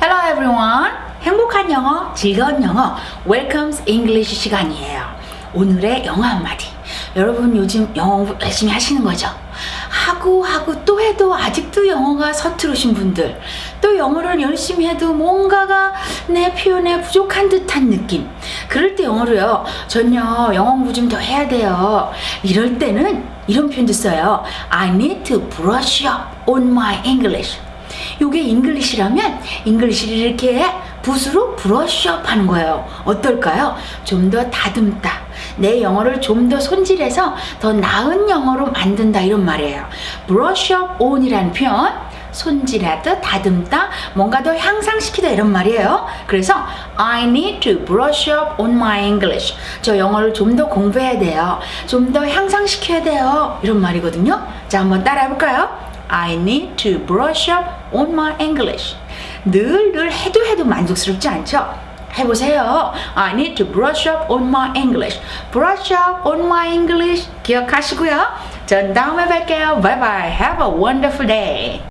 Hello everyone. 행복한 영어, 즐거운 영어, Welcome's English 시간이에요. 오늘의 영어 한마디. 여러분 요즘 영어 열심히 하시는 거죠? 하고 하고 또 해도 아직도 영어가 서투르신 분들, 또 영어를 열심히 해도 뭔가가 내 표현에 부족한 듯한 느낌. 그럴 때 영어로요, 전요 영어 공부 좀 더 해야 돼요. 이럴 때는 이런 표현도 써요. I need to brush up on my English. 요게 English라면 English를 이렇게 붓으로 brush up 하는 거예요. 어떨까요? 좀 더 다듬다. 내 영어를 좀 더 손질해서 더 나은 영어로 만든다 이런 말이에요. brush up on이라는 표현 손질하다, 다듬다, 뭔가 더 향상시키다 이런 말이에요. 그래서 I need to brush up on my English. 저 영어를 좀 더 공부해야 돼요. 좀 더 향상시켜야 돼요. 이런 말이거든요. 자, 한번 따라 해 볼까요? I need to brush up on my English. 늘, 늘 해도 해도 만족스럽지 않죠? 해보세요. I need to brush up on my English. Brush up on my English. 기억하시고요. 전 다음에 뵐게요. Bye bye. Have a wonderful day.